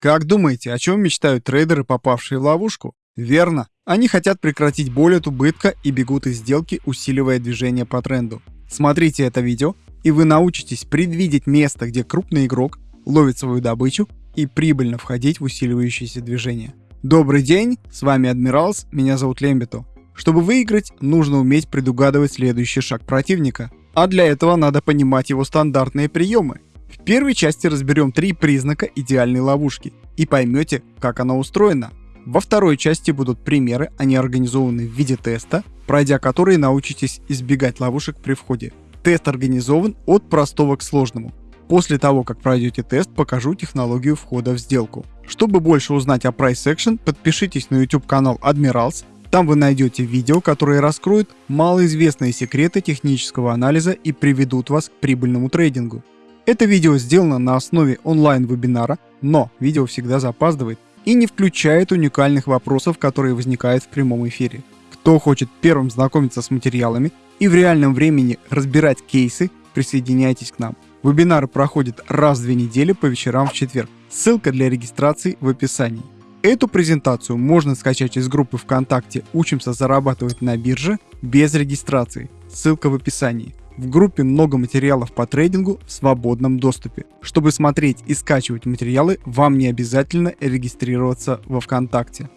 Как думаете, о чем мечтают трейдеры, попавшие в ловушку? Верно, они хотят прекратить боль от убытка и бегут из сделки, усиливая движение по тренду. Смотрите это видео, и вы научитесь предвидеть место, где крупный игрок ловит свою добычу и прибыльно входить в усиливающееся движение. Добрый день, с вами Адмиралс, меня зовут Лембито. Чтобы выиграть, нужно уметь предугадывать следующий шаг противника, а для этого надо понимать его стандартные приемы. В первой части разберем три признака идеальной ловушки и поймете, как она устроена. Во второй части будут примеры, они организованы в виде теста, пройдя которые научитесь избегать ловушек при входе. Тест организован от простого к сложному. После того, как пройдете тест, покажу технологию входа в сделку. Чтобы больше узнать о Price Action, подпишитесь на YouTube канал Admirals. Там вы найдете видео, которые раскроют малоизвестные секреты технического анализа и приведут вас к прибыльному трейдингу. Это видео сделано на основе онлайн-вебинара, но видео всегда запаздывает и не включает уникальных вопросов, которые возникают в прямом эфире. Кто хочет первым знакомиться с материалами и в реальном времени разбирать кейсы, присоединяйтесь к нам. Вебинары проходят раз в две недели по вечерам в четверг. Ссылка для регистрации в описании. Эту презентацию можно скачать из группы ВКонтакте «Учимся зарабатывать на бирже» без регистрации. Ссылка в описании. В группе много материалов по трейдингу в свободном доступе. Чтобы смотреть и скачивать материалы, вам не обязательно регистрироваться во ВКонтакте.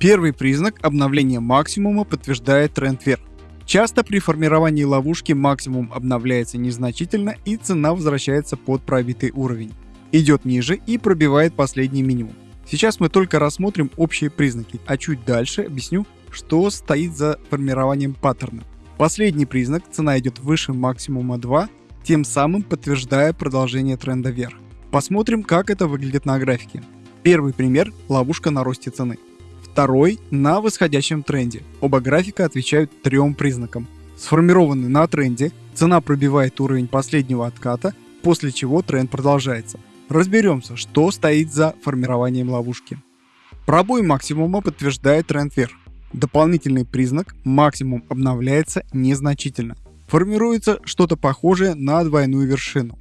Первый признак обновления максимума подтверждает тренд вверх. Часто при формировании ловушки максимум обновляется незначительно и цена возвращается под пробитый уровень. Идет ниже и пробивает последний минимум. Сейчас мы только рассмотрим общие признаки, а чуть дальше объясню, что стоит за формированием паттерна. Последний признак – цена идет выше максимума 2, тем самым подтверждая продолжение тренда вверх. Посмотрим, как это выглядит на графике. Первый пример – ловушка на росте цены. Второй – на восходящем тренде. Оба графика отвечают трем признакам. Сформированный на тренде, цена пробивает уровень последнего отката, после чего тренд продолжается. Разберемся, что стоит за формированием ловушки. Пробой максимума подтверждает тренд вверх. Дополнительный признак максимум обновляется незначительно. Формируется что-то похожее на двойную вершину.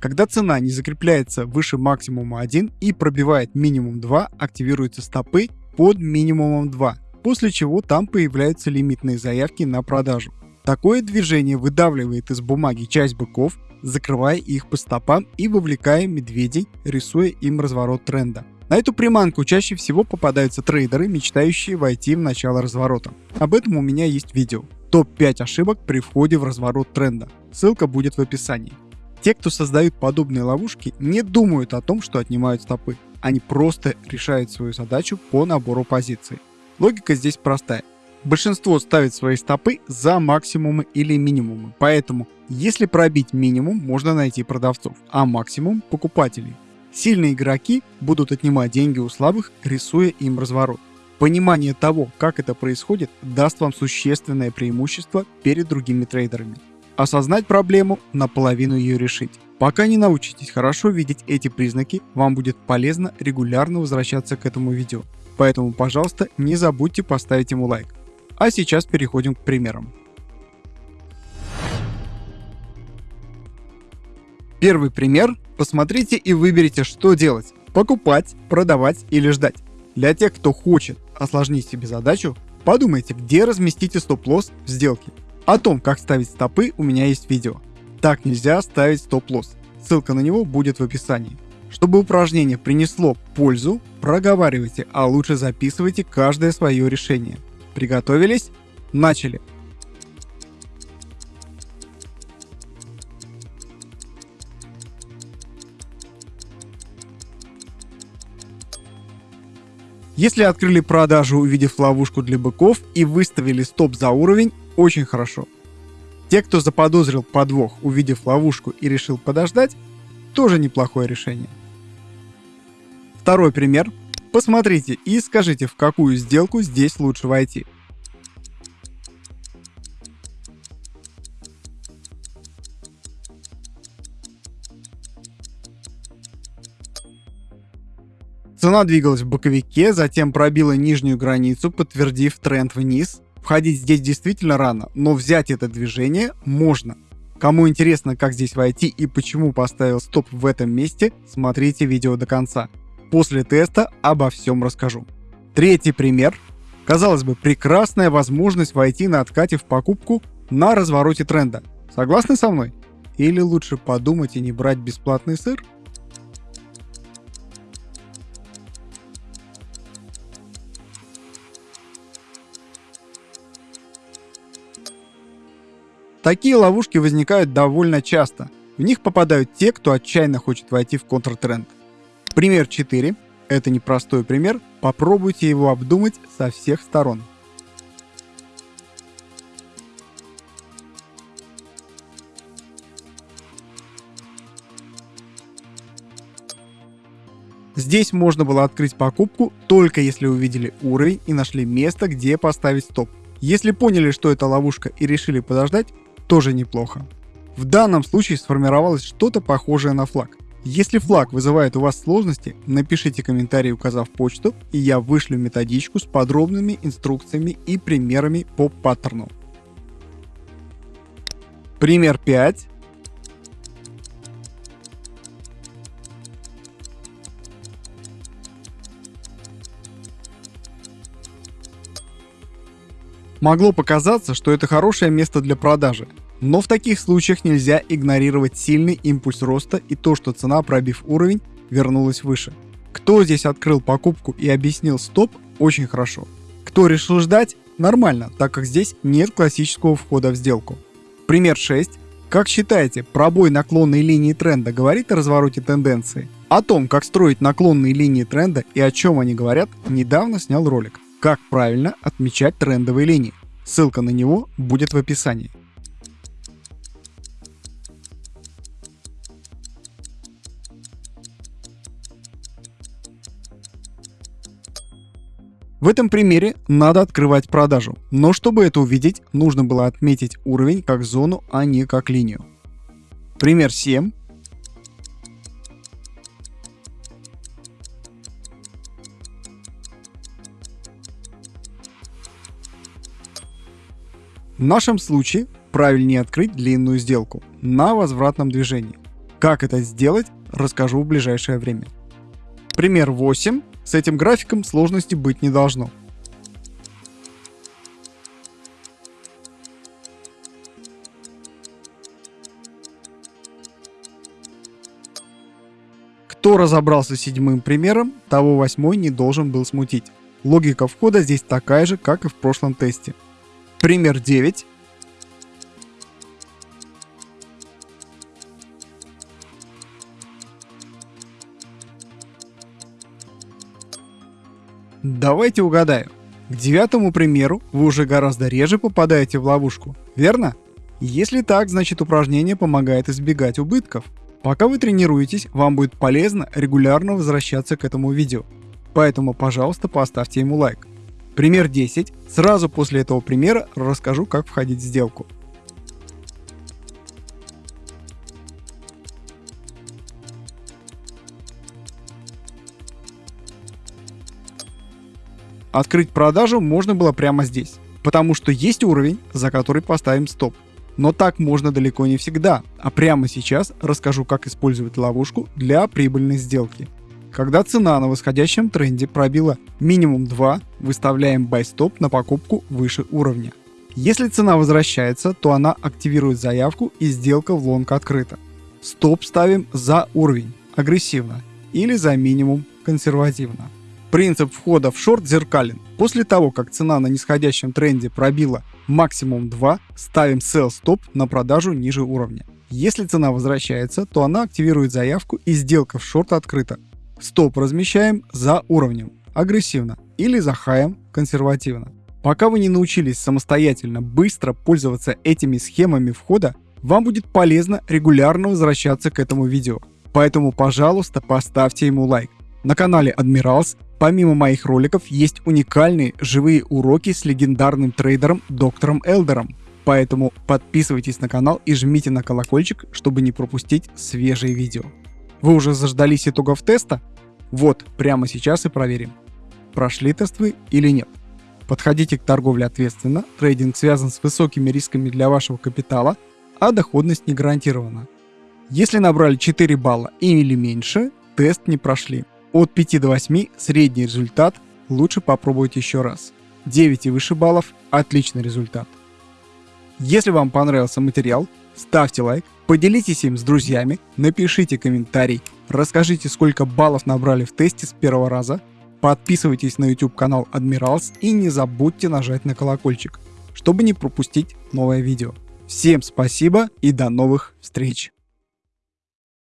Когда цена не закрепляется выше максимума 1 и пробивает минимум 2, активируются стопы под минимумом 2, после чего там появляются лимитные заявки на продажу. Такое движение выдавливает из бумаги часть быков, закрывая их по стопам и вовлекая медведей, рисуя им разворот тренда. На эту приманку чаще всего попадаются трейдеры, мечтающие войти в начало разворота. Об этом у меня есть видео. Топ-5 ошибок при входе в разворот тренда. Ссылка будет в описании. Те, кто создают подобные ловушки, не думают о том, что отнимают стопы. Они просто решают свою задачу по набору позиций. Логика здесь простая. Большинство ставит свои стопы за максимумы или минимумы, поэтому если пробить минимум, можно найти продавцов, а максимум – покупателей. Сильные игроки будут отнимать деньги у слабых, рисуя им разворот. Понимание того, как это происходит, даст вам существенное преимущество перед другими трейдерами. Осознать проблему, наполовину ее решить. Пока не научитесь хорошо видеть эти признаки, вам будет полезно регулярно возвращаться к этому видео. Поэтому, пожалуйста, не забудьте поставить ему лайк. А сейчас переходим к примерам. Первый пример. Посмотрите и выберите, что делать. Покупать, продавать или ждать. Для тех, кто хочет осложнить себе задачу, подумайте, где разместите стоп-лосс в сделке. О том, как ставить стопы, у меня есть видео. Так нельзя ставить стоп-лосс. Ссылка на него будет в описании. Чтобы упражнение принесло пользу, проговаривайте, а лучше записывайте каждое свое решение. Приготовились? Начали! Если открыли продажу, увидев ловушку для быков и выставили стоп за уровень, очень хорошо. Те, кто заподозрил подвох, увидев ловушку и решил подождать, тоже неплохое решение. Второй пример. Посмотрите и скажите, в какую сделку здесь лучше войти. Цена двигалась в боковике, затем пробила нижнюю границу, подтвердив тренд вниз. Входить здесь действительно рано, но взять это движение можно. Кому интересно, как здесь войти и почему поставил стоп в этом месте, смотрите видео до конца. После теста обо всем расскажу. Третий пример. Казалось бы, прекрасная возможность войти на откате в покупку на развороте тренда. Согласны со мной? Или лучше подумать и не брать бесплатный сыр? Такие ловушки возникают довольно часто. В них попадают те, кто отчаянно хочет войти в контртренд. Пример 4. Это непростой пример, попробуйте его обдумать со всех сторон. Здесь можно было открыть покупку только если увидели уровень и нашли место, где поставить стоп. Если поняли, что это ловушка и решили подождать, тоже неплохо. В данном случае сформировалось что-то похожее на флаг. Если флаг вызывает у вас сложности, напишите комментарий, указав почту, и я вышлю методичку с подробными инструкциями и примерами по паттерну. Пример 5. Могло показаться, что это хорошее место для продажи, но в таких случаях нельзя игнорировать сильный импульс роста и то, что цена, пробив уровень, вернулась выше. Кто здесь открыл покупку и объяснил стоп, очень хорошо. Кто решил ждать, нормально, так как здесь нет классического входа в сделку. Пример 6. Как считаете, пробой наклонной линии тренда говорит о развороте тенденции? О том, как строить наклонные линии тренда и о чем они говорят, недавно снял ролик. Как правильно отмечать трендовые линии. Ссылка на него будет в описании. В этом примере надо открывать продажу, но чтобы это увидеть, нужно было отметить уровень как зону, а не как линию. Пример 7 В нашем случае правильнее открыть длинную сделку на возвратном движении. Как это сделать, расскажу в ближайшее время. Пример 8. С этим графиком сложности быть не должно. Кто разобрался с седьмым примером, того восьмой не должен был смутить. Логика входа здесь такая же, как и в прошлом тесте. Пример 9. Давайте угадаю. К девятому примеру вы уже гораздо реже попадаете в ловушку, верно? Если так, значит упражнение помогает избегать убытков. Пока вы тренируетесь, вам будет полезно регулярно возвращаться к этому видео. Поэтому, пожалуйста, поставьте ему лайк. Пример 10. Сразу после этого примера расскажу, как входить в сделку. Открыть продажу можно было прямо здесь, потому что есть уровень, за который поставим стоп. Но так можно далеко не всегда, а прямо сейчас расскажу, как использовать ловушку для прибыльной сделки. Когда цена на восходящем тренде пробила минимум 2, выставляем stop на покупку выше уровня. Если цена возвращается, то она активирует заявку и сделка в лонг открыта. Стоп ставим за уровень, агрессивно, или за минимум, консервативно. Принцип входа в шорт зеркален. После того, как цена на нисходящем тренде пробила максимум 2, ставим sell stop на продажу ниже уровня. Если цена возвращается, то она активирует заявку и сделка в шорт открыта. Стоп размещаем за уровнем, агрессивно, или за хаем, консервативно. Пока вы не научились самостоятельно быстро пользоваться этими схемами входа, вам будет полезно регулярно возвращаться к этому видео. Поэтому, пожалуйста, поставьте ему лайк. На канале Admirals помимо моих роликов есть уникальные живые уроки с легендарным трейдером доктором Элдером. Поэтому подписывайтесь на канал и жмите на колокольчик, чтобы не пропустить свежие видео. Вы уже заждались итогов теста? Вот, прямо сейчас и проверим, прошли тест вы или нет. Подходите к торговле ответственно, трейдинг связан с высокими рисками для вашего капитала, а доходность не гарантирована. Если набрали 4 балла или меньше, тест не прошли. От 5 до 8 средний результат, лучше попробовать еще раз. 9 и выше баллов – отличный результат. Если вам понравился материал, ставьте лайк, поделитесь им с друзьями, напишите комментарий, расскажите, сколько баллов набрали в тесте с первого раза, подписывайтесь на YouTube канал Admirals и не забудьте нажать на колокольчик, чтобы не пропустить новое видео. Всем спасибо и до новых встреч!